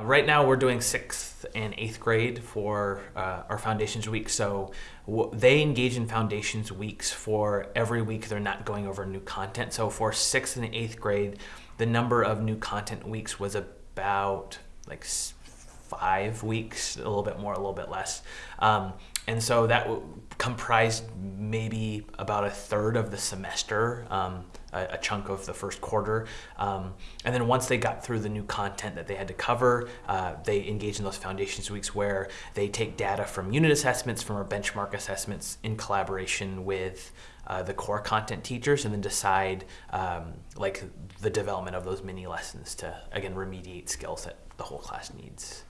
Right now, we're doing sixth and eighth grade for uh, our Foundations Week. So they engage in Foundations Weeks for every week they're not going over new content. So for sixth and eighth grade, the number of new content weeks was about like five weeks, a little bit more, a little bit less. Um, and so that comprised maybe about a third of the semester, um, a, a chunk of the first quarter. Um, and then once they got through the new content that they had to cover, uh, they engaged in those foundations weeks where they take data from unit assessments, from our benchmark assessments in collaboration with uh, the core content teachers and then decide um, like the development of those mini lessons to again remediate skills that the whole class needs.